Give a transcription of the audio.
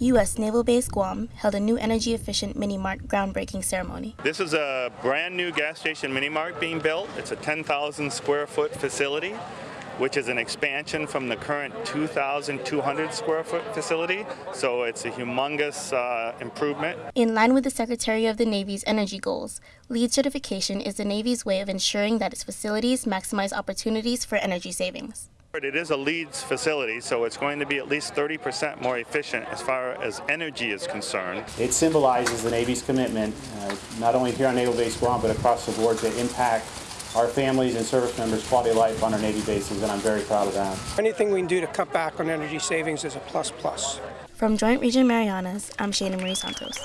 U.S. Naval Base Guam held a new energy efficient mini mart groundbreaking ceremony. This is a brand new gas station mini mart being built. It's a 10,000 square foot facility which is an expansion from the current 2,200 square foot facility. So it's a humongous uh, improvement. In line with the Secretary of the Navy's energy goals, LEED certification is the Navy's way of ensuring that its facilities maximize opportunities for energy savings. It is a LEEDS facility, so it's going to be at least 30% more efficient as far as energy is concerned. It symbolizes the Navy's commitment, uh, not only here on Naval Base Guam, but across the board to impact our families and service members' quality of life on our Navy bases, and I'm very proud of that. Anything we can do to cut back on energy savings is a plus plus. From Joint Region Marianas, I'm Shana Marie Santos.